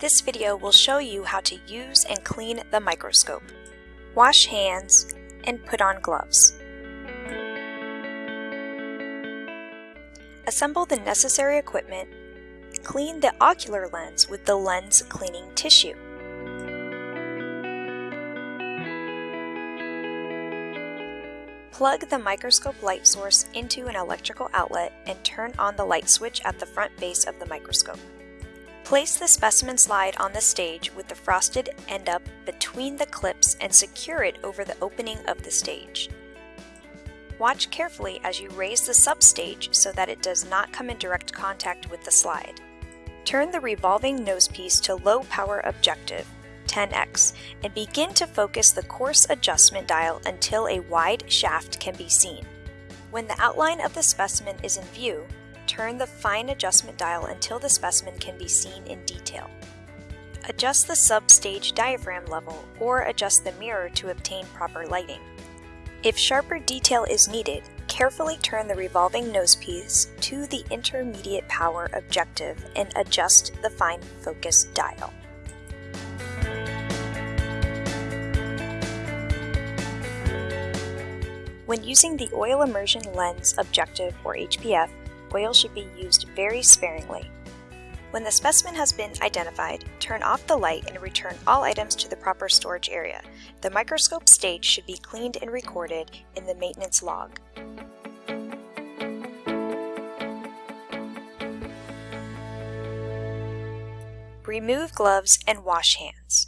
This video will show you how to use and clean the microscope. Wash hands and put on gloves. Assemble the necessary equipment. Clean the ocular lens with the lens cleaning tissue. Plug the microscope light source into an electrical outlet and turn on the light switch at the front base of the microscope. Place the specimen slide on the stage with the frosted end up between the clips and secure it over the opening of the stage. Watch carefully as you raise the substage so that it does not come in direct contact with the slide. Turn the revolving nosepiece to low power objective 10x and begin to focus the coarse adjustment dial until a wide shaft can be seen. When the outline of the specimen is in view, turn the fine adjustment dial until the specimen can be seen in detail. Adjust the substage diaphragm level or adjust the mirror to obtain proper lighting. If sharper detail is needed, carefully turn the revolving nosepiece to the intermediate power objective and adjust the fine focus dial. When using the oil immersion lens objective or HPF, oil should be used very sparingly. When the specimen has been identified, turn off the light and return all items to the proper storage area. The microscope stage should be cleaned and recorded in the maintenance log. Remove gloves and wash hands.